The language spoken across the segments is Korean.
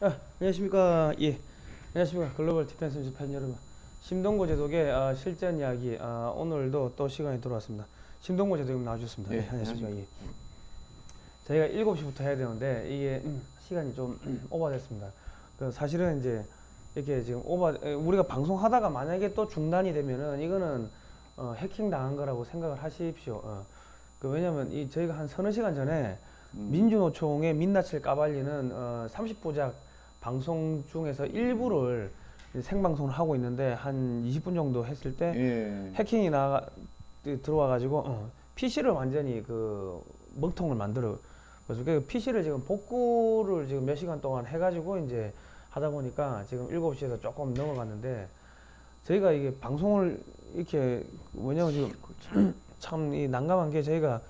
아, 안녕하십니까. 예. 안녕하십니까. 글로벌 디펜스 팬 여러분. 심동구 제독의 아, 실전 이야기. 아, 오늘도 또 시간이 들어왔습니다. 심동구 제독님 나와주셨습니다. 예, 예, 안녕하십니까. 예. 저희가 7시부터 해야 되는데 이게 음, 시간이 좀 음, 오버됐습니다. 그 사실은 이제 이렇게 지금 오버 에, 우리가 방송하다가 만약에 또 중단이 되면은 이거는 어, 해킹 당한 거라고 생각을 하십시오. 어. 그 왜냐면 이 저희가 한 서너 시간 전에 음. 민주노총의 민낯을 까발리는 어, 30부작 방송 중에서 일부를 생방송을 하고 있는데 한 20분 정도 했을 때 예. 해킹이 나가 들어와 가지고 어, PC를 완전히 그 먹통을 만들어 그래서 그 PC를 지금 복구를 지금 몇 시간 동안 해 가지고 이제 하다 보니까 지금 7시에서 조금 넘어갔는데 저희가 이게 방송을 이렇게 뭐냐면 지금 참 이 난감한 게 저희가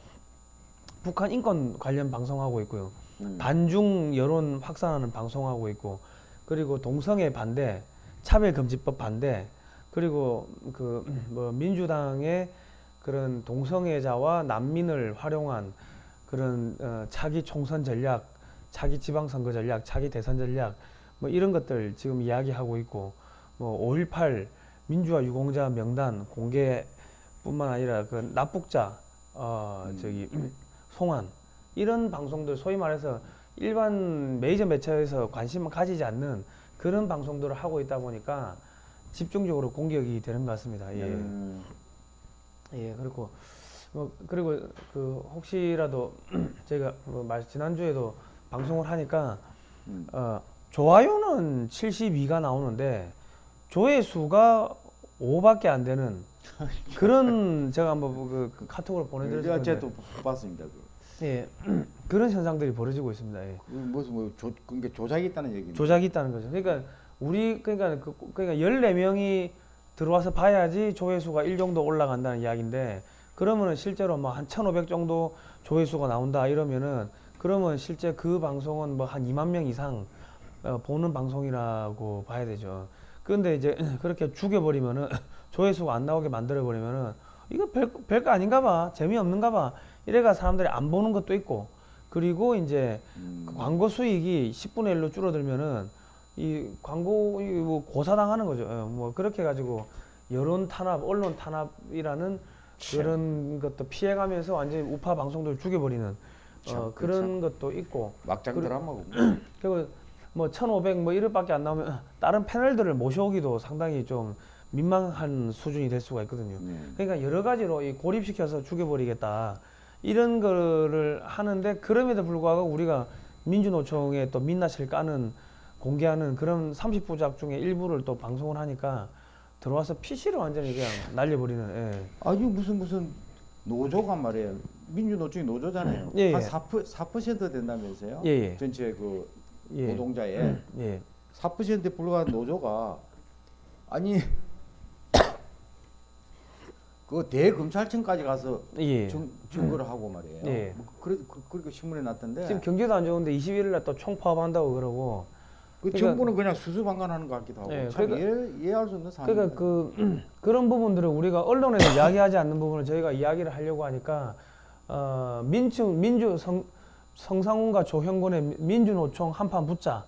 북한 인권 관련 방송하고 있고요. 음. 반중 여론 확산하는 방송하고 있고 그리고 동성애 반대, 차별금지법 반대 그리고 그 뭐 민주당의 그런 동성애자와 난민을 활용한 그런 어, 차기 총선 전략, 차기 지방선거 전략, 차기 대선 전략 뭐 이런 것들 지금 이야기하고 있고 뭐 5.18 민주화 유공자 명단 공개뿐만 아니라 그 납북자 어 음. 저기 송환 이런 방송들 소위 말해서 일반 메이저 매체에서 관심을 가지지 않는 그런 방송들을 하고 있다 보니까 집중적으로 공격이 되는 것 같습니다. 예. 음. 예, 그리고 뭐 그리고 그 혹시라도 제가 뭐말 지난주에도 방송을 하니까 음. 어 좋아요는 72가 나오는데 조회수가 5밖에 안 되는 그런 제가 한번 그, 그 카톡으로 보내드렸는데 제가 또 봤습니다. 그. 예 그런 현상들이 벌어지고 있습니다. 예. 그 무슨 뭐 조, 그게 조작이 있다는 얘기인데. 조작이 있다는 거죠. 그러니까 우리 그러니까 그, 그러니까 14명이 들어와서 봐야지 조회수가 1 정도 올라간다는 이야기인데 그러면은 실제로 뭐한 1,500 정도 조회수가 나온다 이러면은 그러면 실제 그 방송은 뭐 한 2만 명 이상 어, 보는 방송이라고 봐야 되죠. 그런데 이제 그렇게 죽여버리면은 조회수가 안 나오게 만들어버리면은 이거 별, 별거 아닌가 봐. 재미없는가 봐. 이래가 사람들이 안 보는 것도 있고 그리고 이제 음. 그 광고 수익이 10분의 1로 줄어들면은 이 광고 이뭐 고사당하는 거죠. 예, 뭐 그렇게 가지고 여론 탄압, 언론 탄압이라는 그런 것도 피해가면서 완전히 우파 방송들 죽여버리는 참, 어, 그런 것도 있고 막장 그리- 드라마고. 그리고 뭐 1,500 뭐 이럴밖에 안 나오면 다른 패널들을 모셔오기도 상당히 좀 민망한 수준이 될 수가 있거든요. 네. 그러니까 여러 가지로 이 고립시켜서 죽여버리겠다 이런 거를 하는데 그럼에도 불구하고 우리가 민주노총에 또 민낯을 까는 공개하는 그런 30부작 중에 일부를 또 방송을 하니까 들어와서 PC를 완전히 그냥 날려버리는 예. 아니 무슨 무슨 노조가 말이에요. 민주노총이 노조잖아요. 예, 한 예. 4%, 4% 된다면서요? 예, 예. 전체 그 예. 노동자의 예. 4%에 불과한 노조가 아니 그 대검찰청까지 가서 예. 증, 증거를 하고 말이에요. 예. 뭐 그래 그, 그렇게 신문에 났던데. 지금 경제도 안 좋은데 21일 날 또 총파업한다고 그러고 그 그러니까- 정부는 그냥 수수방관하는 것 같기도 하고 예, 참 그러니까- 이해, 이해할 수 없는 상황. 그러니까 그 그런 부분들을 우리가 언론에서 이야기하지 않는 부분을 저희가 이야기를 하려고 하니까 어, 민주 민주 성, 성상훈과 조형군의 민주노총 한판 붙자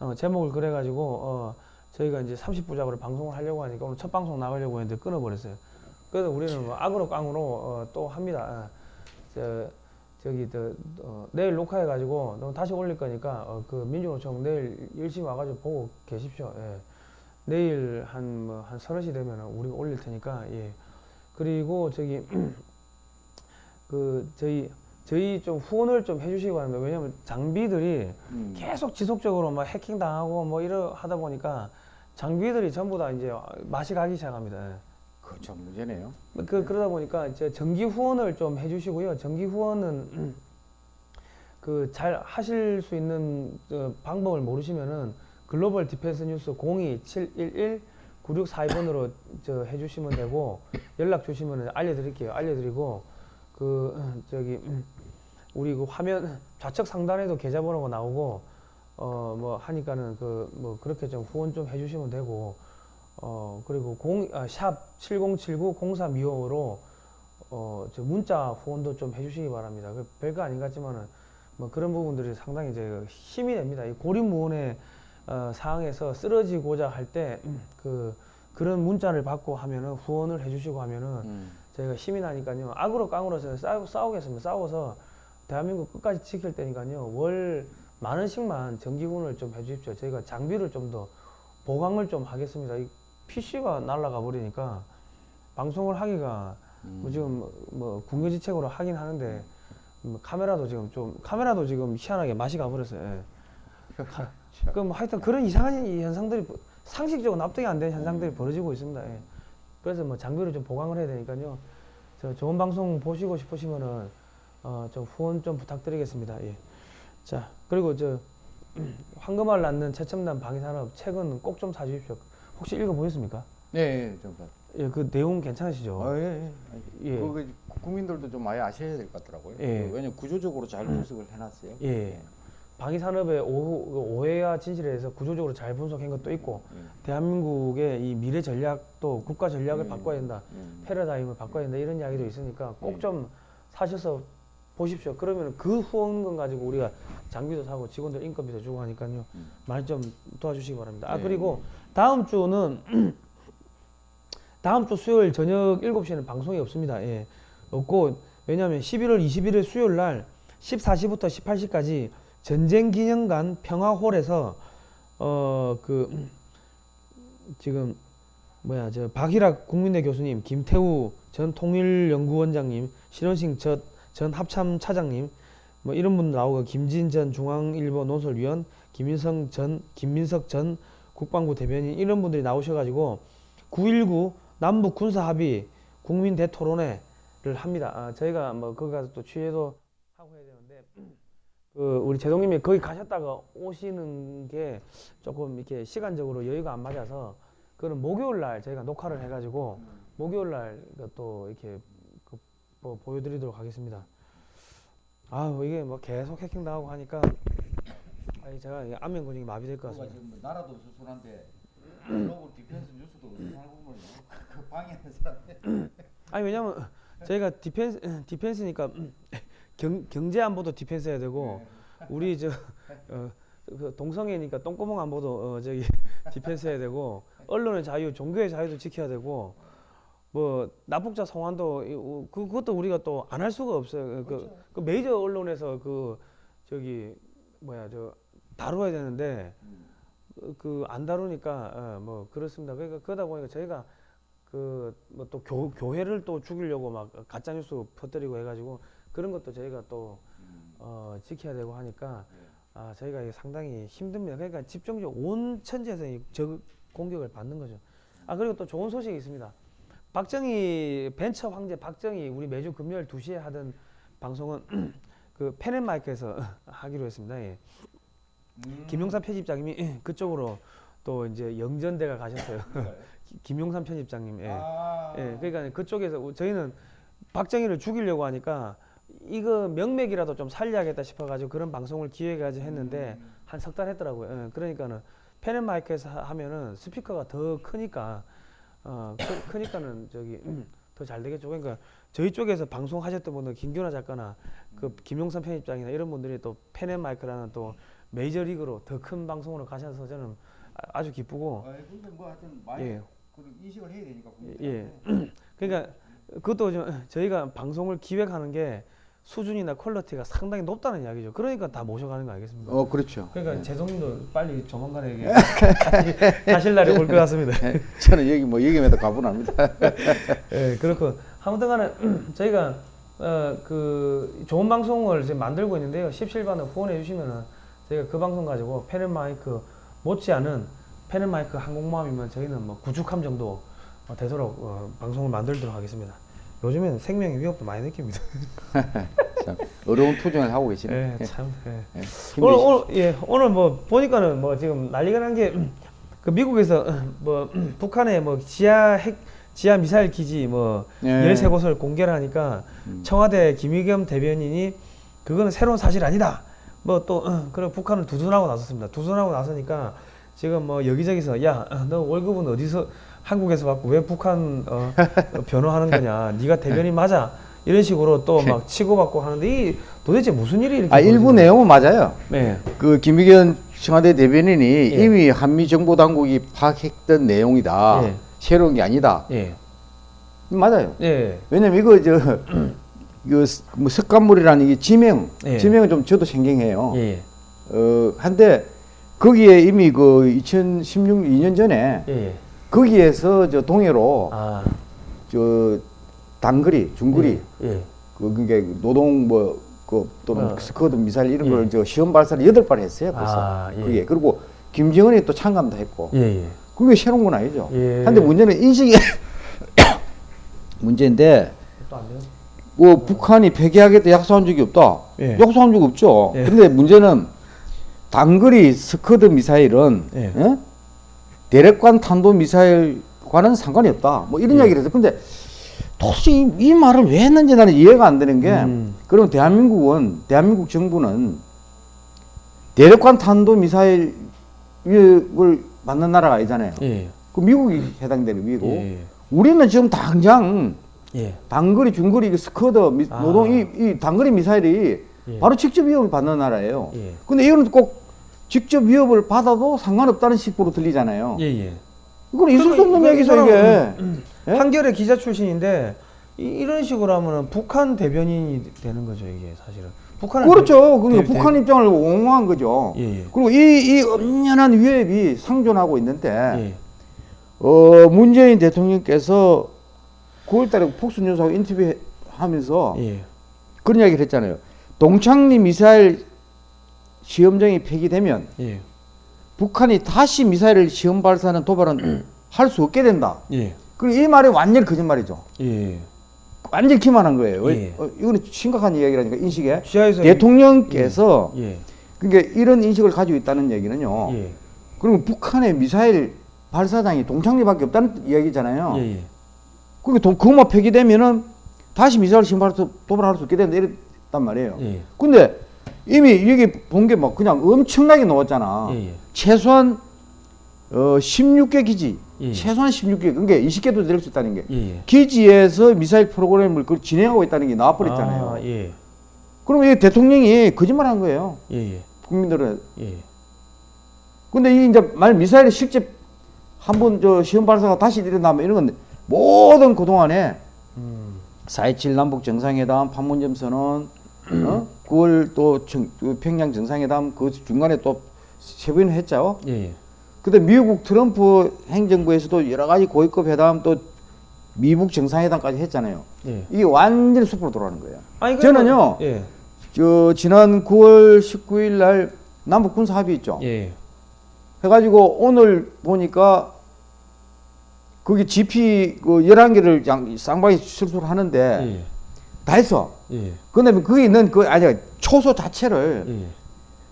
어, 제목을 그래가지고 어, 저희가 이제 30부작으로 방송을 하려고 하니까 오늘 첫 방송 나가려고 했는데 끊어버렸어요. 그래서 우리는 뭐 악으로 깡으로 어, 또 합니다. 어, 저, 저기 저, 어, 내일 녹화해 가지고 너 다시 올릴 거니까 어, 그 민주노총 내일 열심히 와가지고 보고 계십시오. 예. 내일 한뭐한 서너 시 되면 우리가 올릴 테니까 예. 그리고 저기 그 저희 저희 좀 후원을 좀 해주시기 바랍니다. 왜냐면 장비들이 음. 계속 지속적으로 막 해킹 당하고 뭐 이러 하다 보니까 장비들이 전부 다 이제 맛이 가기 시작합니다. 예. 그참 문제네요. 그 그러다 보니까 이제 정기 후원을 좀 해주시고요. 정기 후원은 그 잘 하실 수 있는 어, 방법을 모르시면은 글로벌 디펜스 뉴스 02711 9642번으로 저 해주시면 되고 연락 주시면 알려드릴게요. 알려드리고 그 어, 저기 음, 우리 그 화면 좌측 상단에도 계좌번호가 나오고 어 뭐 하니까는 그 뭐 그렇게 좀 후원 좀 해주시면 되고 어 그리고 공샵 7079 0325로 어 저 문자 후원도 좀 해주시기 바랍니다. 그 별거 아닌 것 같지만은 뭐 그런 부분들이 상당히 이제 힘이 됩니다. 이 고립무원의 어, 상황에서 쓰러지고자 할 때 그 그런 문자를 받고 하면은 후원을 해주시고 하면은 음. 저희가 힘이 나니까요 악으로 깡으로 싸우, 싸우겠습니다 싸워서 대한민국 끝까지 지킬 테니까요 월 만 원씩만 정기군을 좀 해주십시오 저희가 장비를 좀 더 보강을 좀 하겠습니다 이 PC가 날아가 버리니까 방송을 하기가 음. 뭐 지금 뭐 궁여지책으로 하긴 하는데 뭐 카메라도 지금 좀 카메라도 지금 희한하게 맛이 가버렸어요. 예. 가- 그럼 하여튼 그런 이상한 이 현상들이 버- 상식적으로 납득이 안 되는 현상들이 벌어지고 있습니다. 예. 그래서 뭐 장비를 좀 보강을 해야 되니까요. 저 좋은 방송 보시고 싶으시면은 어좀 후원 좀 부탁드리겠습니다. 예. 자 그리고 저 황금알 낳는 최첨단 방위산업 책은 꼭 좀 사주십시오. 혹시 읽어보셨습니까? 예, 예, 좀 봐. 예, 그 내용 괜찮으시죠? 아, 예, 예. 예. 그거 국민들도 좀 많이 아셔야 될 것 같더라고요. 예. 그 왜냐면 구조적으로 잘 분석을 해놨어요. 예. 방위산업의 오, 그 오해와 진실에 대해서 구조적으로 잘 분석한 것도 있고 예. 대한민국의 이 미래 전략도 국가 전략을 음. 바꿔야 된다 음. 패러다임을 바꿔야 된다 이런 이야기도 있으니까 꼭 음. 좀 사셔서 보십시오 그러면 그 후원금 가지고 우리가 장비도 사고 직원들 인건비도 주고 하니까요 음. 많이 좀 도와주시기 바랍니다 아 네. 그리고 다음 주는 다음 주 수요일 저녁 7시에는 방송이 없습니다. 예. 없고 왜냐하면 11월 21일 수요일 날 14시부터 18시까지 전쟁기념관 평화홀에서 어 그 지금 뭐야 저 박일학 국민대 교수님, 김태우 전 통일연구원장님, 신원식 전, 전 합참 차장님 뭐 이런 분 나오고 김진 전 중앙일보 논설위원, 김민성 전 김민석 전 국방부 대변인 이런 분들이 나오셔가지고 9.19 남북 군사 합의 국민 대토론회를 합니다. 아, 저희가 뭐 거기 가서 또 취재도 하고 해야 되는데 그 우리 제동님이 거기 가셨다가 오시는 게 조금 이렇게 시간적으로 여유가 안 맞아서 그는 목요일 날 저희가 녹화를 해가지고 목요일 날또 이렇게 그 뭐 보여드리도록 하겠습니다. 아 이게 뭐 계속 해킹 당하고 하니까 아니 제가 안면 근육이 마비될 것 그거가 같습니다. 지금 뭐 나라도 어수선한데 글로벌 디펜스 뉴스도 의상을 보면 그 방해하는 사람들 아니 왜냐면 저희가 defense defense니까 경, 경제 안보도 defense 해야 되고 우리 저 어, 그 동성애니까 똥구멍 안보도 어, 저기 defense 해야 되고 언론의 자유, 종교의 자유도 지켜야 되고 뭐 납북자 성환도 이- 우- 그- 그것도 우리가 또 안 할 수가 없어요. 그, 그 메이저 언론에서 그 저기 뭐야 저 다루어야 되는데 그 안 다루니까 어, 뭐 그렇습니다. 그러니까 그러다 보니까 저희가 그 뭐 또 교회를 또 죽이려고 막 가짜 뉴스 퍼뜨리고 해가지고 그런 것도 저희가 또 어, 지켜야 되고 하니까 아 저희가 이게 상당히 힘듭니다. 그러니까 집중적으로 온 천지에서 이저 공격을 받는 거죠. 아 그리고 또 좋은 소식이 있습니다. 박정희 벤처 황제 박정희 우리 매주 금요일 2시에 하던 방송은 그 펜앤마이크에서 하기로 했습니다. 예. 음. 김용삼 편집장님이 그쪽으로 또 이제 영전대가 가셨어요. 기- 김용삼 편집장님. 예. 아. 예, 그러니까 그쪽에서 저희는 박정희를 죽이려고 하니까 이거 명맥이라도 좀 살려야겠다 싶어가지고 그런 방송을 기획해가지고 했는데 음. 한석 달 했더라고요. 예, 그러니까는 펜앤 마이크에서 하- 하면은 스피커가 더 크니까 어 크, 크니까는 저기 더 잘 되겠죠. 그러니까 저희 쪽에서 방송하셨던 분들 김규나 작가나 그 김용삼 편집장이나 이런 분들이 또 펜앤 마이크라는 또 메이저리그로 더 큰 방송으로 가셔서 저는 아- 아주 기쁘고 아, 근데 뭐 하여튼 많이 예. 그 인식을 해야 되니까 예. 그러니까 그것도 좀 저희가 방송을 기획하는 게 수준이나 quality가 상당히 높다는 이야기죠. 그러니까 다 모셔가는 거 알겠습니까? 어 그렇죠. 그러니까 제동님도 빨리 조만간에 이게 가실- 날이 올 것 같습니다. 저는 여기 뭐 여기마다 가분합니다. 예, 그렇고 아무튼간에 저희가 어, 그 좋은 방송을 지금 만들고 있는데요. 17반을 후원해 주시면은 저희가 그 방송 가지고 펜앤마이크 못지않은 펜앤마이크 항공모함이면 저희는 뭐 구축함 정도 어, 되도록 어, 방송을 만들도록 하겠습니다. 요즘에는 생명의 위협도 많이 느낍니다. 참 어려운 투쟁을 하고 계시네. 예, 참. 예. 예, 오늘. 오늘 예 오늘 뭐 보니까는 뭐 지금 난리가 난 게 그 미국에서 뭐 북한의 뭐 지하 핵 지하 미사일 기지 뭐 예. 13곳을 공개를 하니까 음. 청와대 김의겸 대변인이 그거는 새로운 사실 아니다. 뭐 또 그리고 북한을 두둔하고 나섰습니다. 두둔하고 나서니까 지금 뭐 여기저기서 야 너 월급은 어디서 한국에서 받고 왜 북한 어, 어, 변호하는 거냐? 네가 대변인 맞아? 이런 식으로 또 막 치고받고 하는데 이 도대체 무슨 일이 이렇게 아 일부 내용은 맞아요. 네. 그 김의견 청와대 대변인이 예. 이미 한미 정보 당국이 파악했던 내용이다. 예. 새로운 게 아니다. 예. 맞아요. 예. 왜냐면 이거 저 이거 스- 뭐 습관물이라는 이게 지명, 예. 지명은 좀 저도 생경해요. 예. 어 한데 거기에 이미 그 2016, 2년 전에 예. 거기에서 저 동해로 아. 저 단거리, 중거리 예. 그 그게 노동 뭐 그 또는 어. 스커드 미사일 이런 예. 걸 저 시험 발사를 여덟 발 했어요 벌써. 아, 예. 그게 그리고 김정은이 또 참가도 했고. 예. 예. 그게 새로운 건 아니죠. 예. 근데 문제는 인식이 문제인데 뭐 북한이 폐기하겠다 약속한 적이 없다. 예. 약속한 적 없죠. 예. 근데 문제는 단거리 스커드 미사일은 예. 예? 대륙간 탄도 미사일과는 상관이 없다. 뭐 이런 예. 이야기를 해서 근데 도대체 이, 이 말을 왜 했는지 나는 이해가 안 되는 게 음. 그럼 대한민국은 대한민국 정부는 대륙간 탄도 미사일을 만든 나라가 아니잖아요. 예. 그 미국이 해당되는 미국. 예. 우리는 지금 당장 예. 단거리, 중거리, 이 스커드, 미, 아. 노동 이, 이 단거리 미사일이 예. 바로 직접 위협을 받는 나라예요. 예. 근데 이거는 꼭 직접 위협을 받아도 상관없다는 식으로 들리잖아요. 예. 예. 이건 있을 수 없는 얘기죠 이 이게. 사람은 예? 한겨레 기자 출신인데 이, 이런 식으로 하면은 북한 대변인이 되는 거죠 이게 사실은. 북한은 그렇죠. 대- 그러니까 대- 북한 입장을 옹호한 거죠. 예. 예. 그리고 이, 이 엄연한 위협이 상존하고 있는데 예. 어, 문재인 대통령께서 9월달에 폭스뉴스하고 인터뷰 하면서 예. 그런 이야기를 했잖아요. 동창리 미사일 시험장이 폐기되면 예. 북한이 다시 미사일을 시험 발사하는 도발은 할 수 없게 된다. 예. 그리고 이 말이 완전히 거짓말이죠. 예. 완전히 기만한 거예요. 왜? 예. 어, 이거는 심각한 이야기라니까 인식에 대통령께서 예. 그러니까 이런 인식을 가지고 있다는 얘기는요. 예. 그리고 북한의 미사일 발사장이 동창리밖에 없다는 이야기잖아요. 예. 예. 그게 도- 그것만 폐기되면은 다시 미사일 발사 도발할 수 있게 된다 이랬단 말이에요. 예. 근데 이미 여기 본 게 막 그냥 엄청나게 나왔잖아. 예. 예. 최소한 어 16개 기지, 예. 최소한 16개, 그러니까 20개도 될 수 있다는 게 예. 예. 기지에서 미사일 프로그램을 그걸 진행하고 있다는 게 나와버렸잖아요. 아, 예. 그럼 이 대통령이 거짓말한 거예요. 예. 예. 국민들은. 예. 근데 이 이제 말 미사일이 실제 한 번 저 시험 발사가 다시 일어나면 이런 건 모든 그 동안에 음. 4.27 남북 정상회담, 판문점 선언, 어? 9월 또 정- 그 평양 정상회담 그 중간에 또세번 했죠. 예. 예. 근데 미국 트럼프 행정부에서도 여러 가지 고위급 회담 또 미국 정상회담까지 했잖아요. 예. 이게 완전히 숲으로 돌아가는 거예요. 아니 저는요. 예. 저 지난 9월 19일 날 남북 군사 합의 있죠. 예. 해가지고 오늘 보니까 거기 GP 그 11개를 양, 쌍방이 실수를 하는데 예. 다 했어. 예. 근데 거기 있는 그 아니 초소 자체를 예.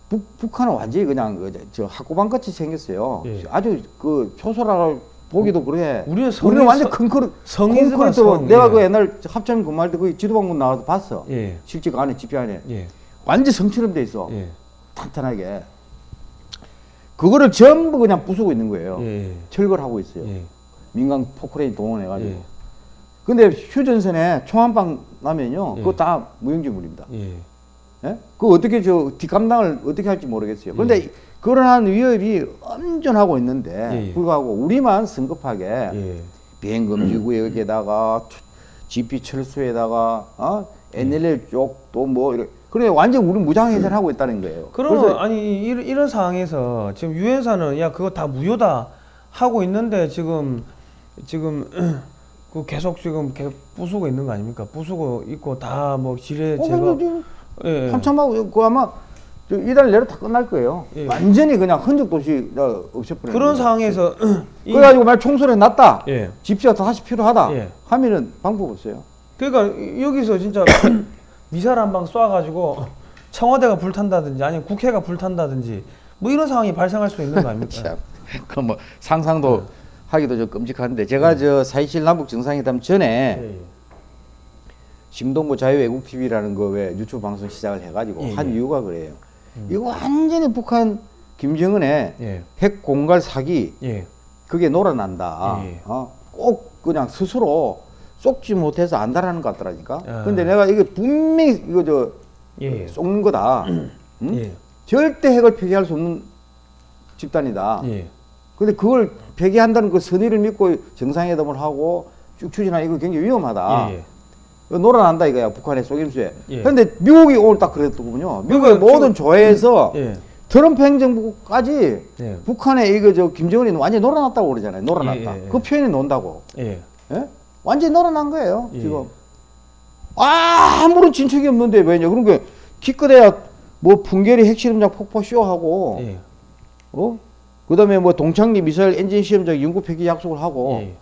북, 북한은 완전히 그냥 그, 저 학고방 같이 생겼어요. 예. 아주 그 초소라고 보기도 그래. 우리는 우리는 완전 성- 큰 성이지만 콘크리트 성. 내가 예. 그 옛날 합참 근무할 때 거기 지도방문 나와서 봤어. 예. 실제 그 안에 집이 안에 예. 완전 성처럼 돼 있어. 예. 탄탄하게. 그거를 전부 그냥 부수고 있는 거예요. 예. 철거를 하고 있어요. 예. 민간 포크레인 동원해가지고. 예. 근데 휴전선에 총한방 나면요, 예. 그거 다 무용지물입니다. 예. 예? 그 어떻게 저 뒷감당을 어떻게 할지 모르겠어요. 그런데 그러한 위협이 엄전하고 있는데 예. 불구하고 우리만 성급하게 예. 비행금지구역에다가 GP 철수에다가 어? NLL 쪽도 뭐 이렇게 그래 완전 우리 무장 해제하고 있다는 거예요. 그러면 아니 이런, 이런 상황에서 지금 유엔사는 야 그거 다 무효다 하고 있는데 지금 지금 그 계속 지금 계속 부수고 있는 거 아닙니까? 부수고 있고 다 뭐 지뢰 어, 지금 예. 한참 하고 그 아마 저 이달 내로 다 끝날 거예요. 예. 완전히 그냥 흔적 도시 없애버리는 그런. 상황에서 이- 그래가지고 말 총소리 났다. 예. 집시가 다시 필요하다. 예. 하면은 방법 없어요. 그러니까 이- 여기서 진짜 미사일 한 방 쏴가지고 청와대가 불탄다든지 아니면 국회가 불탄다든지 뭐 이런 상황이 발생할 수 있는 거 아닙니까? 그뭐 상상도 하기도 좀 끔찍한데 제가 저4.27 남북 정상회담 전에 예. 심동보 자유외국 TV라는 거 왜 유튜브 방송 시작을 해가지고 예, 한 예. 이유가 그래요. 이거 완전히 북한 김정은의 예. 핵 공갈 사기 예. 그게 놀아난다. 예. 어? 꼭 그냥 스스로 쏙지 못해서 안다라는 것 같더라니까. 아. 근데 내가 이게 분명히 이거 저 예. 쏙는 거다. 응? 예. 절대 핵을 폐기할 수 없는 집단이다. 예. 근데 그걸 폐기한다는 그 선의를 믿고 정상회담을 하고 쭉 추진하는 이거 굉장히 위험하다. 예. 예. 놀아난다 이거야 북한의 속임수에. 예. 근데 미국이 오늘 딱 그랬더군요. 미국의 그러니까 모든 조회에서 예. 트럼프 행정부까지 예. 북한의 이거 저 김정은이 완전히 놀아났다고 그러잖아요. 놀아났다. 그 표현이 논다고. 예. 예? 완전히 놀아난 거예요. 예. 지금. 아, 아무런 진척이 없는데 왜냐? 그러니까 기껏해야 뭐 풍계리 핵실험장 폭포 쇼하고 예. 어? 그 다음에 뭐 동창리 미사일 엔진 시험장 연구 폐기 약속을 하고 예.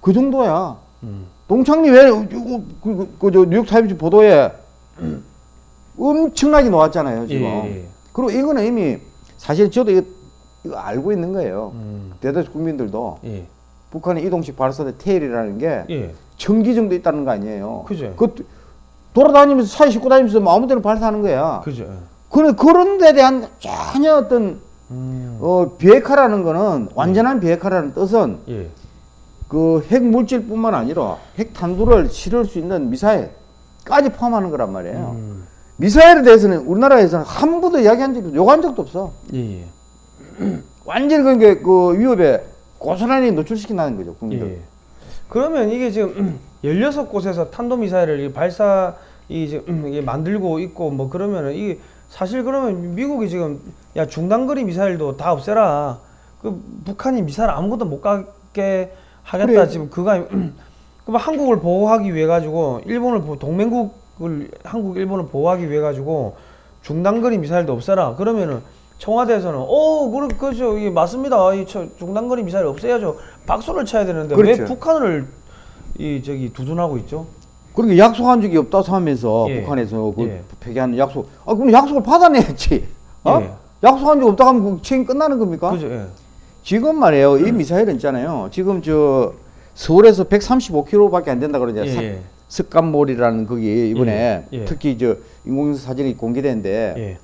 그 정도야. 음. 동창리 왜 이거 그, 그, 저 뉴욕 타임즈 보도에 엄청나게 나왔잖아요, 지금. 예, 예. 그리고 이거는 이미 사실 저도 이거, 이거 알고 있는 거예요. 음. 대다수 국민들도 예. 북한의 이동식 발사대 테일이라는 게 예. 천기 정도 있다는 거 아니에요. 그죠. 그 돌아다니면서 차에 싣고 다니면서 뭐 아무 데나 발사하는 거야. 그죠. 예. 그런 그런 데 대한 전혀 어떤 음. 어, 비핵화라는 거는 완전한 비핵화라는 뜻은 예. 그 핵 물질뿐만 아니라 핵 탄두를 실을 수 있는 미사일까지 포함하는 거란 말이에요. 음. 미사일에 대해서는 우리나라에서는 한 번도 이야기한 적이 요구한 적도 없어. 예. 예. 완전히 그게 그 위협에 고스란히 노출시킨다는 거죠, 국민들. 예. 그러면 이게 지금 16곳에서 탄도미사일을 이 발사 이 지금 만들고 있고 뭐 그러면은 이게 사실 그러면 미국이 지금 야 중단거리 미사일도 다 없애라. 그 북한이 미사일 아무것도 못 가게 하겠다 그래. 지금 그가 그럼 한국을 보호하기 위해 가지고 일본을 보 동맹국을 한국 일본을 보호하기 위해 가지고 중단거리 미사일도 없애라. 그러면은 청와대에서는 어 그래 그죠 이게 맞습니다. 이 저- 중단거리 미사일 없애야죠. 박수를 쳐야 되는데 왜 그렇죠. 북한을 이 저기 두둔하고 있죠? 그렇게 약속한 적이 없다고 하면서 예. 북한에서 그 예. 폐기하는 약속. 아, 그럼 약속을 받아내야지. 어? 예. 약속한 적 없다고 하면 그 책임 끝나는 겁니까? 그죠? 예. 지금 말이에요. 이 미사일은 있잖아요. 지금 저 서울에서 135km밖에 안 된다 그러죠. 예, 사- 예. 습관몰이라는 거기 이번에 예, 예. 특히 저 인공위성 사진이 공개됐는데 예.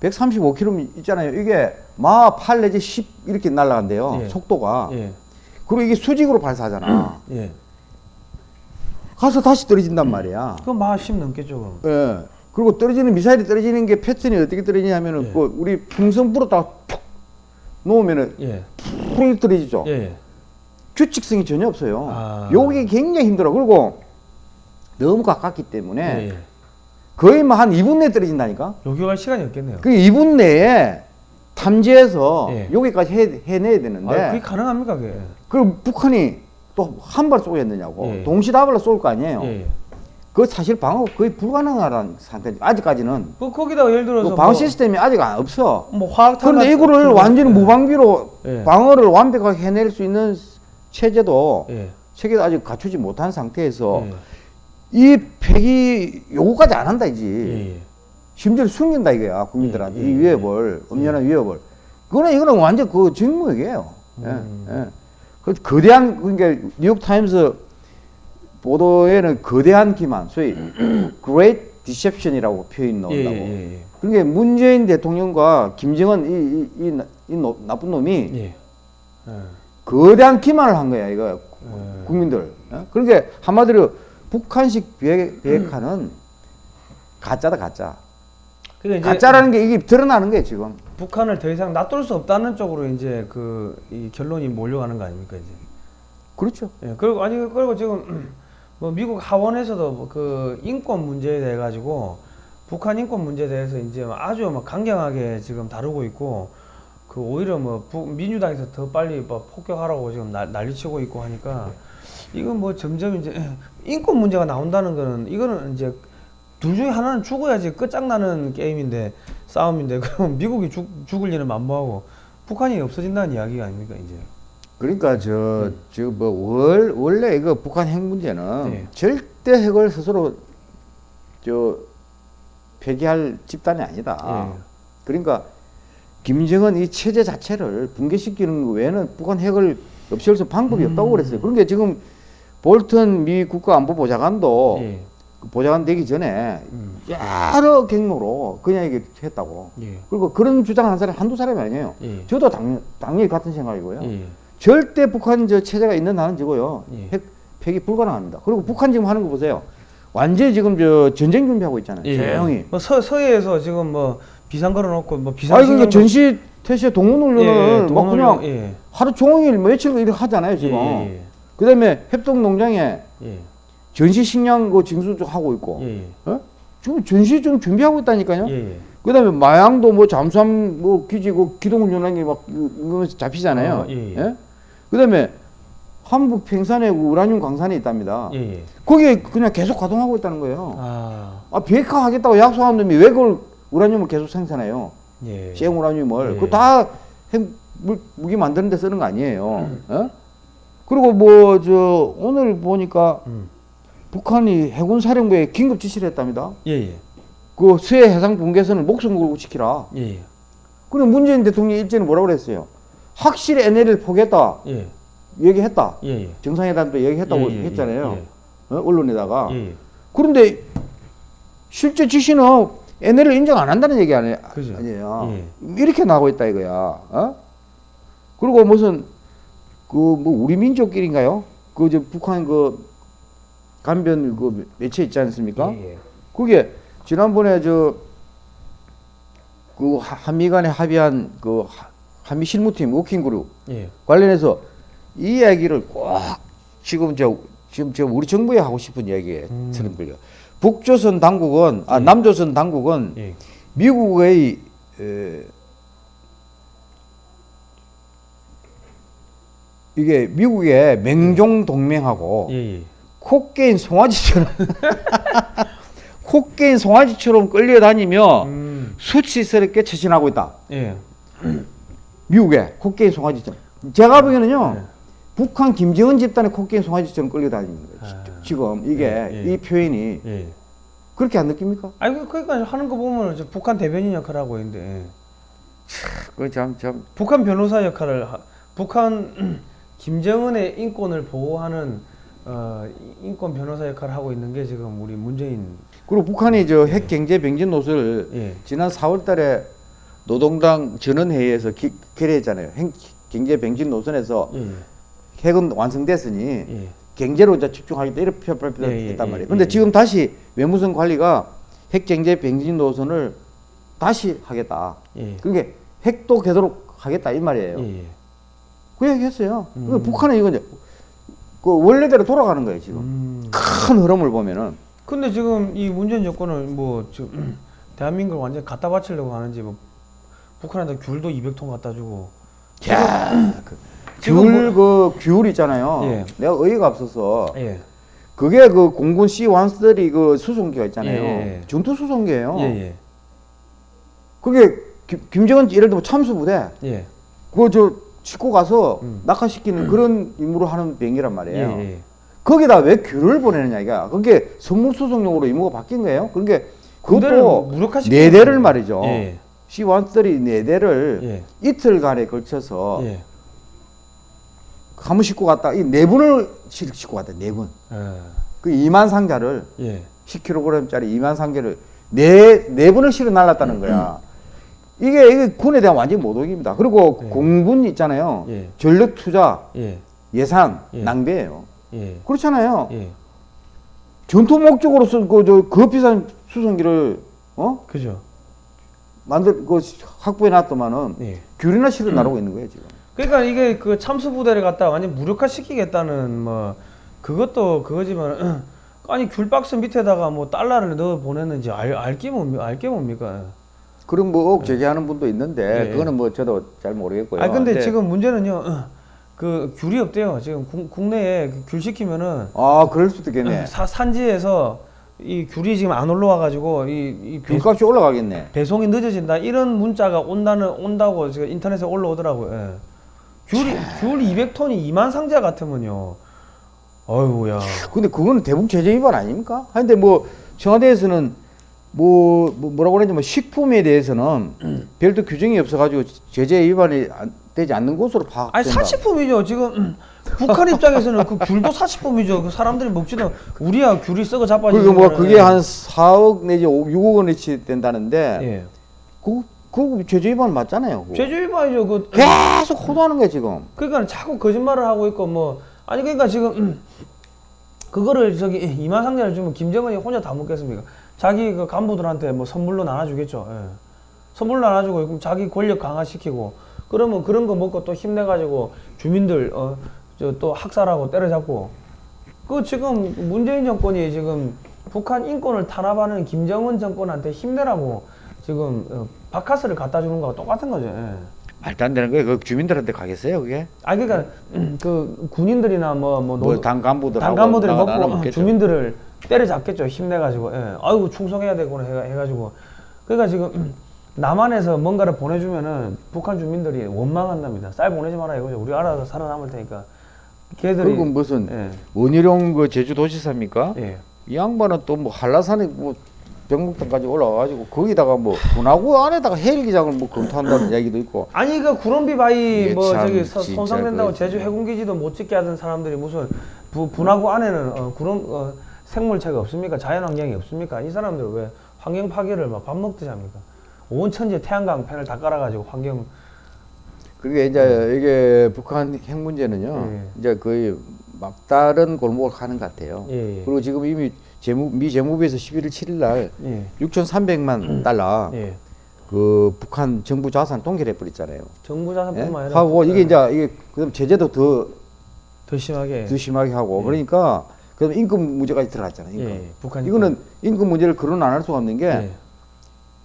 135km 있잖아요. 이게 마 8 내지 10 이렇게 날아간대요. 예. 속도가. 예. 그리고 이게 수직으로 발사하잖아. 예. 가서 다시 떨어진단 말이야. 그럼 막10 넘겠죠, 그럼. 예. 그리고 떨어지는 미사일이 떨어지는 게 패턴이 어떻게 떨어지냐면은 예. 그 우리 풍선 불었다가 툭 놓으면은 예. 푹 떨어지죠. 예. 규칙성이 전혀 없어요. 아. 요게 굉장히 힘들어. 그리고 너무 가깝기 때문에 예. 예. 거의 뭐 한 2분 내에 떨어진다니까. 요격할 시간이 없겠네요. 그 2분 내에 탐지해서 예. 여기까지 해, 해내야 되는데 아, 그게 가능합니까, 그게? 그 북한이 또 한 발 쏘겠느냐고 예. 동시다발로 쏠 거 아니에요. 예. 그 사실 방어 거의 불가능한 상태. 아직까지는 그 거기다가 예를 들어서 그 방어 뭐, 시스템이 아직 안 없어. 뭐 화학 그런데 이거를 완전히 무방비로 예. 방어를 완벽하게 해낼 수 있는 체제도 예. 체계도 아직 갖추지 못한 상태에서 예. 이 폐기 요구까지 안 한다 이지. 예. 예. 심지어 숨긴다 이거야 국민들한테 예, 예, 이 위협을 엄연한 위협을. 그거는 이거는 완전 그 증거이에요. 음. 예, 예. 그 거대한 그러니까 뉴욕 타임스 보도에는 거대한 기만, 소위 Great Deception이라고 표현 예. 나온다고. 예. 예. 그러니까 문재인 대통령과 김정은 이, 이, 이, 나- 이 노- 나쁜 놈이 예. 예. 거대한 기만을 한 거야 이거 예. 국민들. 어? 그러니까 한마디로 북한식 비핵, 비핵화는 가짜다 가짜. 이제 가짜라는 게 이게 드러나는 거예요 지금. 북한을 더 이상 놔둘 수 없다는 쪽으로 이제 그이 결론이 몰려가는 거 아닙니까 이제. 그렇죠. 예. 그리고 아니 그리고 지금 뭐 미국 하원에서도 뭐그 인권 문제에 대해 가지고 북한 인권 문제에 대해서 이제 아주 막 강경하게 지금 다루고 있고 그 오히려 뭐 부- 민주당에서 더 빨리 뭐 폭격하라고 지금 나- 난리치고 있고 하니까 이건 뭐 점점 이제 인권 문제가 나온다는 거는 이거는 이제 둘 중에 하나는 죽어야지 끝장나는 게임인데 싸움인데 그럼 미국이 죽, 죽을 일은 만무하고 북한이 없어진다는 이야기가 아닙니까 이제 그러니까 저저뭐 원래 이거 북한 핵 문제는 네. 절대 핵을 스스로 저 폐기할 집단이 아니다. 예. 그러니까 김정은 이 체제 자체를 붕괴시키는 거 외에는 북한 핵을 없앨 수 방법이 없다고 그랬어요. 그러니까 지금 볼턴 미 국가안보보좌관도 예. 그 보좌관 되기 전에 음. 여러 경로로 그냥 이게 했다고. 예. 그리고 그런 주장하는 사람이 한두 사람이 아니에요. 예. 저도 당, 당연히 같은 생각이고요. 예. 절대 북한 저 체제가 있는 한은 저거요. 예. 핵 폐기 불가능합니다. 그리고 북한 지금 하는 거 보세요. 완전히 지금 저 전쟁 준비하고 있잖아요. 조용히. 뭐 서, 서해에서 지금 뭐 비상 걸어놓고 뭐 비상 아니 그러니까 전시 태세 동원 훈련을 예, 막 그냥 예. 하루 종일 며칠 이렇게 하잖아요 지금. 예, 예, 그다음에 협동 농장에 예. 전시 식량 그 징수도 하고 있고. 예, 예. 어? 지금 전시 좀 준비하고 있다니까요. 예, 예. 그다음에 마양도 뭐 잠수함 뭐 기지 그 기동훈련한 게막 이거 잡히잖아요. 어, 예, 예. 그다음에 한북 평산에 그 우라늄 광산이 있답니다. 예, 예. 거기에 그냥 계속 가동하고 있다는 거예요. 아, 아 비핵화 하겠다고 약속한 놈이 왜 그걸 우라늄을 계속 생산해요? 예. 생 우라늄을 예. 그거 다 핵, 물, 무기 만드는 데 쓰는 거 아니에요. 어? 그리고 뭐 저 오늘 보니까 음. 북한이 해군 사령부에 긴급 지시를 했답니다. 예, 예. 그 수해 해상 붕괴선을 목숨 걸고 지키라. 예, 예. 그럼 문재인 대통령이 일제는 뭐라고 그랬어요? 확실히 NLL 포기했다. 예, 얘기했다. 예, 예. 정상회담도 얘기했다고 예, 예, 했잖아요. 예, 어? 언론에다가. 그런데 실제 지시는 NL을 인정 안 한다는 얘기 아니, 그죠. 아니에요. 예. 이렇게 나오고 있다 이거야. 어? 그리고 무슨 그 뭐 우리 민족끼리인가요? 그 저 북한 그 간변 그 매체 있지 않습니까? 예, 예. 그게 지난번에 저 그 한미 간에 합의한 그 하- 한미 실무팀 워킹 그룹 예. 관련해서 이 이야기를 꼭 지금 저 지금 저 우리 정부에 하고 싶은 이야기에 음. 들은 거예요. 북조선 당국은 아 예. 남조선 당국은 예. 미국의 에, 이게 미국의 맹종 동맹하고 예, 예. 코끼인 송아지처럼 코끼인 송아지처럼 끌려다니며 음. 수치스럽게 처신하고 있다. 예. 미국의 코끼인 송아지처럼. 제가 보기에는요. 네. 북한 김정은 집단의 코끼인 송아지처럼 끌려다니는 거예요. 아. 지금 이게 예, 예. 이 표현이 예. 그렇게 안 느낍니까? 아니 그- 그러니까 하는 거 보면 저 북한 대변인 역할을 하고 있는데 예. 그참 참. 북한 변호사 역할을 하, 북한 김정은의 인권을 보호하는 어, 인권 변호사 역할을 하고 있는 게 지금 우리 문재인 그리고 북한이 저 핵 경제 병진 노선을 예. 지난 4월 달에 노동당 전원회의에서 기, 결의했잖아요. 핵 경제 병진 노선에서 예. 핵은 완성됐으니 예. 경제로 이제 집중하겠다 이렇게 발표했단 예, 예, 말이에요. 예, 예. 지금 다시 외무성 관리가 핵 경제 병진 노선을 다시 하겠다. 예. 그게 핵도 되도록 하겠다 이 말이에요. 예. 예. 그 얘기했어요. 음. 그러니까 북한은 이거 이제 그 원래대로 돌아가는 거예요 지금. 음. 큰 흐름을 보면은 근데 지금 이 문재인 정권은 뭐 지금 대한민국을 완전 갖다 바치려고 하는지 뭐 북한한테 귤도 200통 갖다 주고 야, 그 지금 귤그귤 있잖아요. 예. 내가 어이가 없어서 예. 그게 그 공군 C-130 그 수송기가 있잖아요. 예, 예. 전투 수송기예요. 예, 예. 그게 김, 김정은 예를 들면 참수부대 예. 그거 저 싣고 가서 음. 낙하시키는 그런 임무를 하는 비행기란 예, 말이에요. 예. 거기다 왜 귤을 보내느냐 이가 그게 선물 수송용으로 임무가 바뀐 거예요. 그러니까 그것도 무력화시키는 네 대를. 말이죠. 예. C-130 네 대를 예. 이틀간에 걸쳐서 예. 한번 싣고 갔다 이 네 분을 싣- 싣고 갔다 네 분. 예. 그 2만 상자를 예. 10kg짜리 2만 상자를 네, 네 분을 실어 날랐다는 거야. 이게, 이게 군에 대한 완전 모독입니다. 그리고 네. 공군 있잖아요. 예. 전력 투자, 예. 예산, 예. 낭비예요. 예. 그렇잖아요. 예. 전투 목적으로 쓴 그, 저, 그 비싼 수송기를, 어? 그죠. 만들, 그, 확보해 놨더만은, 예. 귤이나 실어 나르고 있는 거예요, 지금. 그러니까 이게 그 참수 부대를 갖다 완전 무력화 시키겠다는 뭐 그것도 그거지만 아니 귤 박스 밑에다가 뭐 달러를 넣어 보냈는지 알 알게 뭡니까? 알게 뭡니까? 그런 뭐, 억 제기하는 분도 있는데, 예. 그거는 뭐, 저도 잘 모르겠고요. 아 근데 지금 문제는요. 그 귤이 없대요. 지금 국, 국내에 그귤 시키면은 아, 그럴 수도 있겠네. 사, 산지에서 이 귤이 지금 안 올라와 가지고 이, 이 배, 귤값이 올라가겠네. 배송이 늦어진다 이런 문자가 온다는 온다고 지금 인터넷에 올라오더라고요. 예. 귤이 귤 200톤이 2만 상자 같으면요. 어이구야. 근데 그거는 대북 제재 위반 아닙니까? 근데 뭐 청와대에서는 뭐, 뭐 뭐라고 그러는지 뭐 식품에 대해서는 별도 규정이 없어가지고 제재 위반이 안, 되지 않는 것으로 파악된다. 아니 사치품이죠. 지금 음, 북한 입장에서는 그 귤도 사치품이죠. 그 사람들이 먹지도 우리야 귤이 썩어 자빠지는 그리고 뭐. 그게 한 4억 내지 5, 6억 원어치 된다는데 예. 그, 그 제재 위반 맞잖아요. 그거. 제주 위반이죠. 그 계속 호도하는 거야 지금. 그러니까 자꾸 거짓말을 하고 있고 뭐 아니 그러니까 지금 음, 그거를 저기 이만상자를 주면 김정은이 혼자 다 먹겠습니까? 자기 그 간부들한테 뭐 선물로 나눠주겠죠. 예. 선물로 나눠주고 그럼 자기 권력 강화시키고 그러면 그런 거 먹고 또 힘내가지고 주민들 어저또 학살하고 때려잡고 그 지금 문재인 정권이 지금 북한 인권을 탄압하는 김정은 정권한테 힘내라고 지금 어, 바카스를 갖다 주는 거하고 똑같은 거죠. 예. 말도 안 되는 거예요. 그 주민들한테 가겠어요, 그게? 아 그러니까 그 군인들이나 뭐뭐 뭐당 간부들하고 당간부들이 나가- 먹고 나눠먹겠죠. 주민들을 때려잡겠죠 힘내가지고 예. 아이고 충성해야 되구나 해가- 해가 지고 그러니까 지금 남한에서 뭔가를 보내주면은 북한 주민들이 원망한답니다 쌀 보내지 마라 이거죠 우리 알아서 살아남을 테니까 걔들이 그리고 무슨 예. 원희룡 그 제주도지사입니까? 예. 이 양반은 또 뭐 한라산에 뭐 병목단까지 올라와가지고 거기다가 뭐 분화구 안에다가 헬기장을 뭐 검토한다는 이야기도 있고 아니 그 구름비 바위 뭐참 저기 서- 손상된다고 그- 제주 해군기지도 못 짓게 하던 사람들이 무슨 부, 분화구 안에는 어, 구름 어, 생물체가 없습니까 자연환경이 없습니까 이 사람들 왜 환경 파괴를 막 밥 먹듯이 합니까 온 천지에 태양광 펜을 다 깔아가지고 환경 그게 이제 이게 북한 핵 문제는요 예. 이제 거의 막다른 골목을 가는 것 같아요. 예, 예. 그리고 지금 이미 재무, 미 재무부에서 11월 7일 날 예. 6,300만 달러 예. 그 북한 정부 자산 동결해 버렸잖아요. 정부 예? 자산뿐만 아니라 하고 이게 예. 이제 이게 그다음 제재도 더, 더 심하게 더 심하게 하고 예. 그러니까 그다음 임금 문제까지 들어갔잖아요. 임금. 예, 북한 이거는 임금 문제를 거론 안 할 수가 없는 게 예.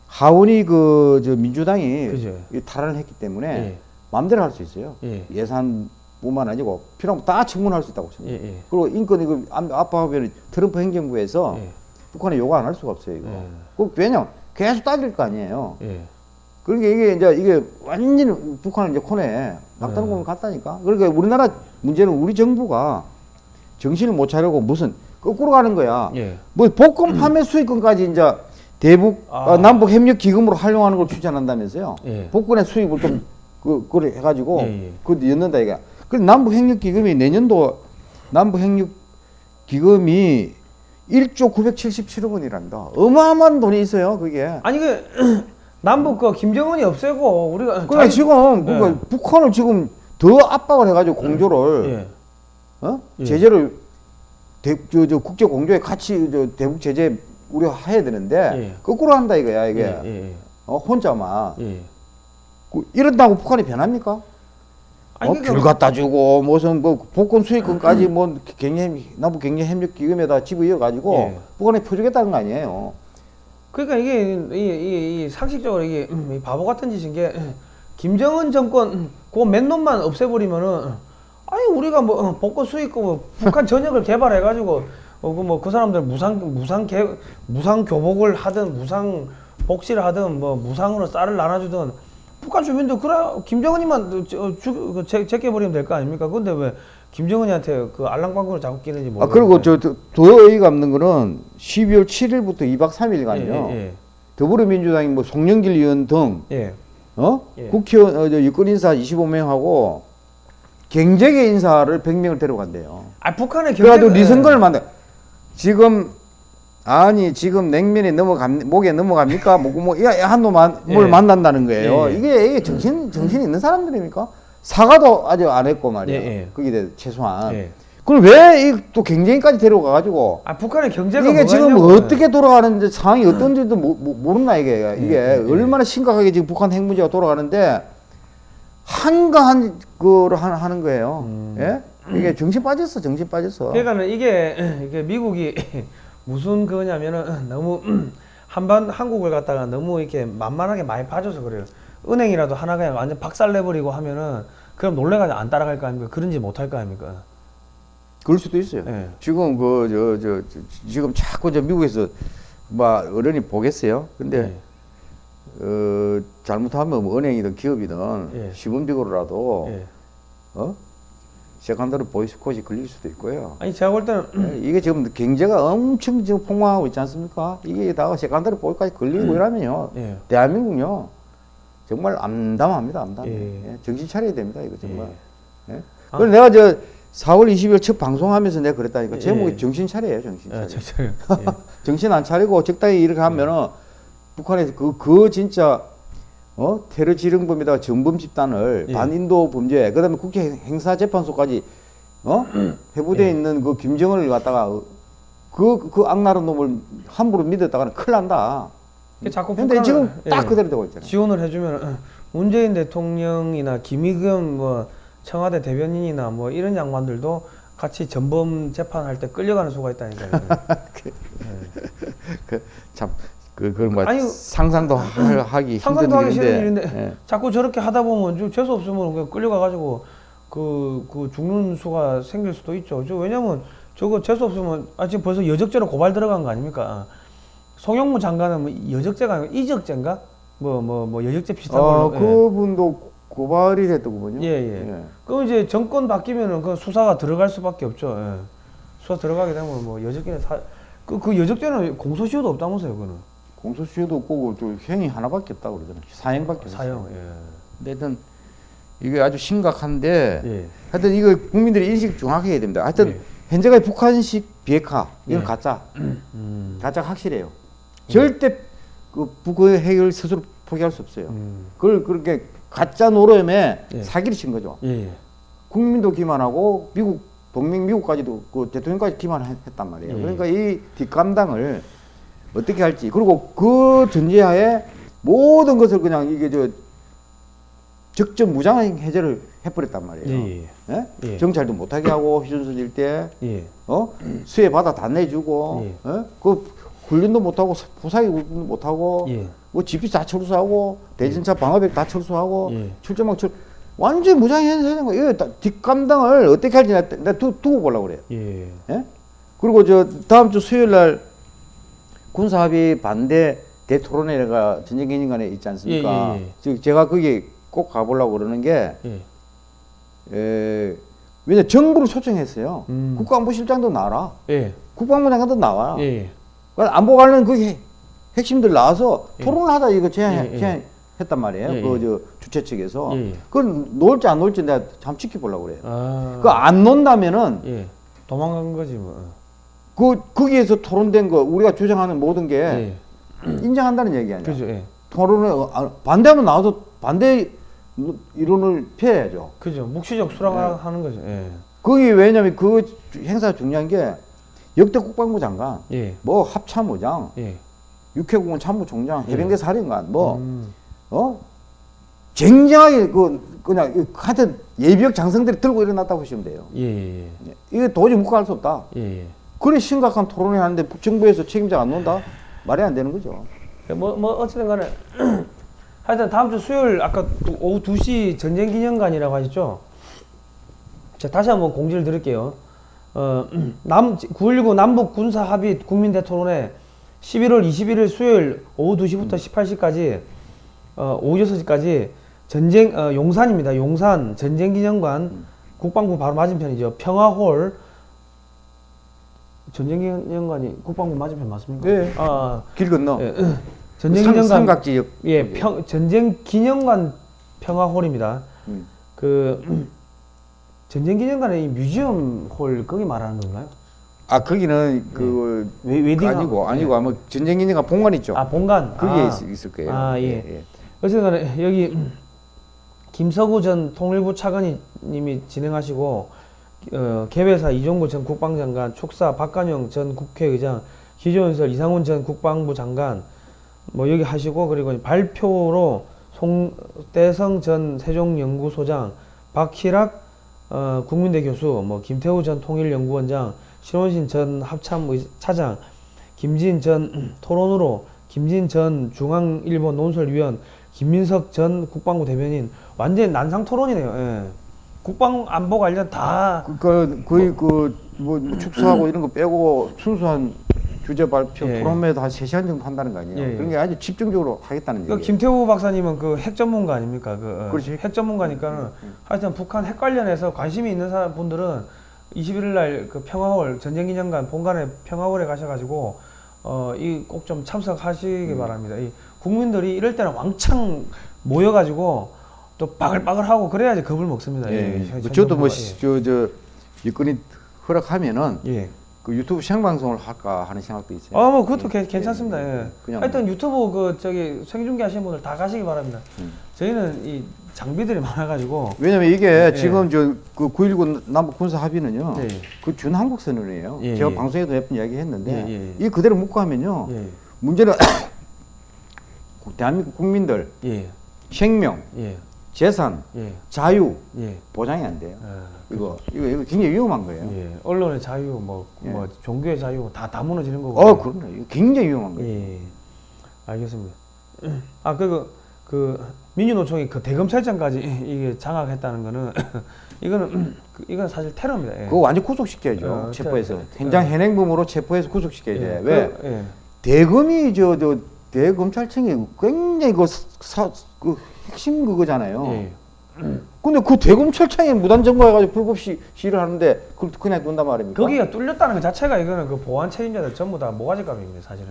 하원이 그 저 민주당이 그죠. 이 탈환을 했기 때문에 예. 마음대로 할 수 있어요. 예. 예산뿐만 아니고 필요하면 다 청문할 수 있다고 생각해요. 예, 예. 그리고 인권 이거 안- 압박하면 트럼프 행정부에서 예. 북한에 요구 안 할 수가 없어요. 이거. 예. 그 왜냐 계속 따질 거 아니에요. 예. 그러니까 이게 이제 이게 완전히 북한을 이제 코너에 막다른 네. 공을 갔다니까. 그러니까 우리나라 문제는 우리 정부가 정신을 못 차리고 무슨 거꾸로 가는 거야. 예. 뭐 복권 판매 수익금까지 이제 대북 아. 어, 남북 협력 기금으로 활용하는 걸 추진한다면서요. 예. 복권의 수익을 좀 그, 그래 해가지고 예, 예. 그 넣는다 이게. 그 남북 협력 기금이 내년도 남북 협력 기금이 1조 977억 원이란다. 어마어마한 돈이 있어요, 그게. 아니 그 남북 그 김정은이 없애고 우리가 그러니까 자기- 지금 그러니까 예. 북한을 지금 더 압박을 해가지고 공조를 예. 어? 예. 제재를 대, 저, 저 국제 공조에 같이 저 대북 제재 우리가 해야 되는데 예. 거꾸로 한다 이거야 이게 예. 예. 어, 혼자만 예. 그, 이런다고 북한이 변합니까? 아니, 어, 그러니까 귤 갖다 주고 무슨 뭐 복권 수익금까지 뭐 경제 남북 경제 협력 기금에다 집어이어 가지고 예. 북한에 퍼주겠다는 거 아니에요. 그러니까 이게 이, 이, 이 상식적으로 이게 음, 이 바보 같은 짓인 게 음, 김정은 정권 그 맨놈만 없애버리면은 아니 우리가 뭐 어, 복권 수익금 뭐 북한 전역을 개발해 가지고 어 그 뭐 그 사람들 무상 무상 개 무상 교복을 하든 무상 복지를 하든 뭐 무상으로 쌀을 나눠주든 북한 주민들 그래 김정은이만 저- 주- 그 제- 제껴 버리면 될 거 아닙니까? 근데 왜 김정은이한테 그 알랑방구를 자꾸 끼는지 아 모르겠어요. 그리고 저더 어이가 없는 거는 12월 7일부터 2박 3일간요. 예, 더불어민주당이 뭐 송영길 의원 등 예, 예. 어? 예. 국회의원 어, 저 유권 인사 25명하고 경제계 인사를 100명을 데려간대요. 아 북한의 그래가지고 경제가- 리선거를 만들. 지금 아니 지금 냉면이 넘어갑 목에 넘어갑니까? 뭐뭐한놈 뭘 예. 만난다는 거예요. 예, 예. 이게 이게 정신 정신 있는 사람들입니까? 사과도 아직 안 했고 말이야. 예, 예. 거기에 대해서 최소한. 예. 그럼 왜 또 경쟁까지 데려가 가지고 아 북한의 경제가 이게 지금 있냐고요. 어떻게 돌아가는지 상황이 어떤지도 모, 모, 모르나 이게 이게 예, 예. 얼마나 심각하게 지금 북한 핵 문제가 돌아가는데 한가한 하- 하는 거예요. 음. 예? 이게 정신 빠졌어, 정신 빠졌어. 그러니까는 이게 이게 미국이 무슨 그거냐면은 너무 한반 한국을 갖다가 너무 이렇게 만만하게 많이 봐줘서 그래요. 은행이라도 하나 그냥 완전 박살 내버리고 하면은 그럼 놀래가지고 안 따라갈 거 아닙니까? 그런지 못할 거 아닙니까? 그럴 수도 있어요. 예. 지금 그 저 저 지금 자꾸 저 미국에서 뭐 어른이 보겠어요. 근데 어 잘못하면 뭐 은행이든 기업이든 예. 시범적으로라도 예. 어 secondary boycott이 걸릴 수도 있고요. 아니 제가 볼 때는 예, 이게 지금 경제가 엄청 지금 폭망하고 있지 않습니까? 이게 다 secondary boycott까지 걸리고 이러면요. 예. 대한민국요. 정말 암담합니다, 암담해. 예. 예, 정신 차려야 됩니다, 이거 정말. 예. 아. 그래서 내가 저 4월 20일 첫 방송하면서 내가 그랬다니까. 예. 제목이 정신 차려요, 정신 차려. 예, 저, 저, 예. 정신 안 차리고 적당히 이렇게 하면은 북한에서 그, 그 진짜 어? 테러 지령범에다가 전범 집단을 예. 반인도 범죄, 그 다음에 국제 형사 재판소까지 어? 해부대에 예. 있는 그 김정은을 갖다가 그, 그 악랄한 놈을 함부로 믿었다가는 큰일 난다. 자꾸 근데 지금 딱 예. 그대로 되고 있잖아요. 지원을 해주면 문재인 대통령이나 김의겸 뭐 청와대 대변인이나 뭐 이런 양반들도 같이 전범 재판할 때 끌려가는 수가 있다니까요. 참, 그, 그런 뭐 아니, 상상도 하- 하기 상상도 하기 싫은 일인데. 예. 자꾸 저렇게 하다 보면 좀 재수 없으면 그냥 끌려가가지고 그, 그 죽는 수가 생길 수도 있죠. 저 왜냐면 저거 재수 없으면 아 지금 벌써 여적죄로 고발 들어간 거 아닙니까? 송영무 장관은 뭐 여적죄가 아니고 이적죄인가? 뭐 뭐뭐 여적죄 비슷한 어, 걸로. 예. 그분도 고발이 됐더군요. 예, 예. 그럼 이제 정권 바뀌면은 그 수사가 들어갈 수밖에 없죠. 예. 수사 들어가게 되면 뭐 여적죄는 사, 그, 그 여적죄는 공소시효도 없다면서요, 그거는. 공소시효도 없고 또 형이 하나밖에 없다고 그러잖아요. 사형밖에 없어요. 사형, 예. 근데 하여튼 이게 아주 심각한데 예. 하여튼 이거 국민들이 인식 정확히 해야 됩니다. 하여튼 예. 현재까지 북한식 비핵화 이건 예. 가짜 음. 가짜 확실해요. 절대 그 북의 핵을 스스로 포기할 수 없어요. 음. 그걸 그렇게 가짜 노름에 예. 사기를 친 거죠. 예, 예. 국민도 기만하고 미국 동맹 미국까지도 그 대통령까지 기만했단 말이에요. 예. 그러니까 이 뒷감당을 어떻게 할지 그리고 그 전제하에 모든 것을 그냥 이게 저 적정 무장 해제를 해버렸단 말이에요. 예, 예. 예? 예. 정찰도 못하게 하고 휴전선 일대 예. 어 수해 바다 다 내주고 예. 어? 그 훈련도 못하고 부사기 훈련도 못하고 예. 뭐 집이 다 철수하고 대전차 방어백 다 철수하고 예. 출전망 철 완전 무장해제하는 거예요. 이거 다 뒷감당을 어떻게 할지 나, 나 두, 두고 보려고 그래요. 예. 예? 그리고 저 다음 주 수요일 날 군사합의 반대 대토론회가 전쟁기념관에 있지 않습니까? 예, 예, 예. 즉 제가 거기 꼭 가보려고 그러는 게 예. 에, 왜냐 정부를 초청했어요. 음. 국가안보실장도 나와라. 예. 국방부 장관도 나와. 예. 예. 그래서 안보 관련 그 핵- 핵심들 나와서 예. 토론을 하자 이거 제안, 예, 예. 제안 했단 말이에요. 예, 그 예. 저 주최 측에서. 예, 예. 그건 놓을지 안 놓을지 내가 잠 지켜보려고 그래요. 아. 그 안 논다면은 예. 도망간 거지 뭐. 그 거기에서 토론된 거 우리가 주장하는 모든 게 예. 인정한다는 얘기 아니야. 그죠. 예. 토론에 어, 아, 반대하면 나와서 반대 이론을 펴야죠. 그죠. 묵시적 수락하는 거죠. 예. 거기 왜냐면 그 주- 행사 중요한 게 역대 국방부 장관, 예. 뭐 합참의장, 예. 육해공군 참모총장, 예. 해병대 사령관, 뭐 음. 어? 쟁쟁하게 그 그냥 이- 하여튼 예비역 장성들이 들고 일어났다고 보시면 돼요. 예. 예. 예. 이게 도저히 묵과할 수 없다. 예. 예. 그래 심각한 토론을 하는데 정부에서 책임자 안 논다? 말이 안 되는 거죠. 뭐, 뭐 어쨌든 간에 하여튼 다음 주 수요일 아까 두- 오후 2시 전쟁 기념관이라고 하셨죠? 자, 다시 한번 공지를 드릴게요. 어, 남, 9.19 남북 군사 합의 국민 대토론회 11월 21일 수요일 오후 2시부터 18시까지 어, 오후 6시까지 전쟁 어, 용산입니다. 용산 전쟁 기념관 국방부 바로 맞은편이죠. 평화홀 전쟁기념관이 국방부 맞은편 맞습니까? 네. 아, 길 건너 예, 삼- 전쟁기념관 삼각 지역 예, 평, 전쟁기념관 평화홀입니다. 음. 그 전쟁기념관의 이 museum hall 거기 말하는 건가요? 아 거기는 그 웨, 웨딩 아니고 아니고 아마 전쟁기념관 본관 있죠. 아 본관 거기에 아, 있, 을 거예요. 아, 예. 어쨌든 간에 여기 김서구 전 통일부 차관님이 진행하시고 어, 개회사 이종구 전 국방장관, 축사 박관영 전 국회의장, 기조연설 이상훈 전 국방부 장관 뭐 여기 하시고 그리고 발표로 송대성 전 세종연구소장, 박희락 어, 국민대 교수, 뭐 김태우 전 통일연구원장, 신원신 전 합참 차장, 김진 전 토론으로 김진 전 중앙일보 논설위원, 김민석 전 국방부 대변인 완전 난상 토론이네요. 예. 국방 안보 관련 다 그러니까 거의 그 뭐 축소하고 이런 거 빼고 순수한 주제 발표 예. 토론회도 한 3시간 정도 한다는 거 아니에요. 예, 예. 그런 게 아주 집중적으로 하겠다는 그 얘기예요. 김태우 박사님은 그 핵 전문가 아닙니까? 그 어, 그렇지. 핵 전문가니까는 하여튼 북한 핵 관련해서 관심이 있는 사람 분들은 21일 날 그 평화홀 전쟁 기념관 본관에 평화홀에 가셔 가지고 어 이 꼭 좀 참석하시기 바랍니다. 이 국민들이 이럴 때는 왕창 모여 가지고 또 빠글빠글하고 그래야지 겁을 먹습니다. 예. 이 현- 뭐현 저도 뭐 정부가. 저저 여건이 허락하면은 예. 예. 그 유튜브 생방송을 할까 하는 생각도 있어요. 아, 뭐 그것도 예, 괜- 괜찮습니다. 예, 예. 그냥 하여튼 유튜브 그 저기 생중계 하시는 분들 다 가시기 바랍니다. 음. 저희는 이 장비들이 많아가지고 왜냐면 이게 예. 지금 저 그 9.19 남북 군사 합의는요. 예. 그 준한국 선언이에요. 예, 제가 예. 방송에도 몇 번 이야기했는데 예, 예. 이 그대로 묵고 하면요. 예, 문제는 대한민국 국민들 예, 생명, 예, 재산, 예, 자유 예. 보장이 안 돼요. 어, 이거 이거 이거 굉장히 위험한 거예요. 예, 언론의 자유, 뭐, 예. 뭐 종교의 자유 다 다 무너지는 거고. 어, 그럼요. 이거 굉장히 위험한 거예요. 예, 알겠습니다. 아, 그, 그 민주노총이 그 대검찰청까지 이게 장악했다는 거는 이거는 그, 이건 사실 테러입니다. 예. 그거 완전 구속시켜야죠. 어, 체포해서 테- 현장 예. 현행범으로 체포해서 구속시켜야 돼. 예, 왜? 그, 예. 대검이 저, 저 대검찰청이 굉장히 그, 사, 그 핵심 그거잖아요. 예. 근데 그 대검찰청에 무단 점거해가지고 불법 시, 시를 하는데 그걸 그냥 둔단 말입니까? 거기가 뚫렸다는 것 자체가 이거는 그 보안 책임자들 전부 다 모가지감입니다, 사실은.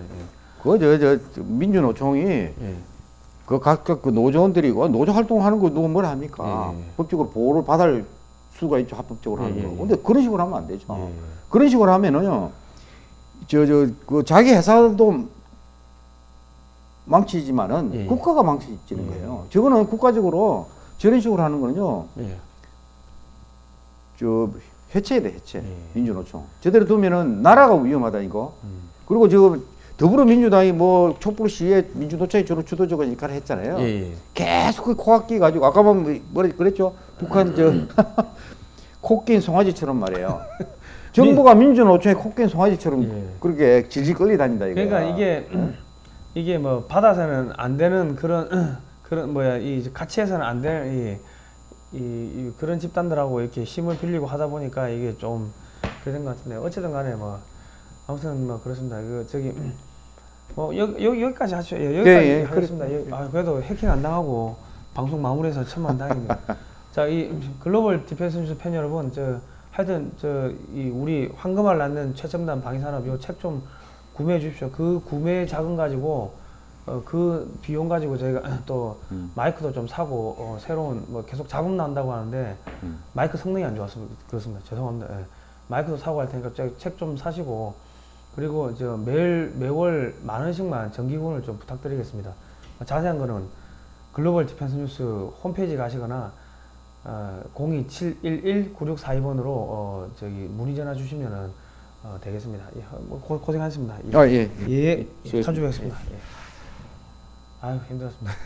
그저 저, 저 민주노총이 예. 예. 그 각각 그 노조원들이고 노조 활동하는 거 누가 뭐라 합니까? 예, 예. 법적으로 보호를 받을 수가 있죠 합법적으로 하는 예, 거. 예, 근데 그런 식으로 하면 안 되죠. 예. 그런 식으로 하면은요, 저, 저, 그 자기 회사도 망치지만은 예, 예. 국가가 망치지는 예. 거예요. 저거는 국가적으로 저런 식으로 하는 거는요, 예. 저, 해체해야 돼, 해체. 예. 민주노총. 제대로 두면은 나라가 위험하다, 이거. 음. 그리고 지금 더불어민주당이 뭐 촛불 시위에 민주노총이 주로 주도적인 역할을 했잖아요. 예, 예. 계속 그 코악기 가지고 아까 보면 뭐라 그랬죠? 북한 저 코낀 송아지처럼 말이에요. 정부가 민주노총에 코낀 송아지처럼 예. 그렇게 질질 끌리 다닌다 이거야. 그러니까 이게 이게 뭐 받아서는 안 되는 그런 그런 뭐야 이 가치에서는 안 되는 이, 이, 이 그런 집단들하고 이렇게 힘을 빌리고 하다 보니까 이게 좀 그런 것 같은데 어쨌든 간에 뭐 아무튼 뭐 그렇습니다. 그 저기 뭐 여기 여기 여기까지 하죠. 예, 여기까지 예, 예, 하겠습니다. 여- 아, 그래도 해킹 안 당하고 방송 마무리해서 천만 다행입니다. 자, 이 글로벌 디펜스 뉴스 팬 여러분, 저 하여튼 저 이 우리 황금알 낳는 최첨단 방위산업 요 책 좀 구매해 주십시오. 그 구매 자금 가지고 어, 그 비용 가지고 저희가 또 음. 마이크도 좀 사고 어, 새로운 뭐 계속 자금 나온다고 하는데 음. 마이크 성능이 안 좋아서 그렇습니다. 죄송합니다. 예. 마이크도 사고 할 테니까 책 좀 사시고 그리고 저 매일 매월 만 원씩만 정기후원을 좀 부탁드리겠습니다. 자세한 거는 글로벌 디펜스 뉴스 홈페이지 가시거나 어, 02711-9642번으로 어, 저기 문의 전화 주시면은 어, 되겠습니다. 예, 뭐 고, 고생하셨습니다. 예, 아 예. 예, 수고했습니다. 참조하겠습니다. 예. 아유 힘들었습니다.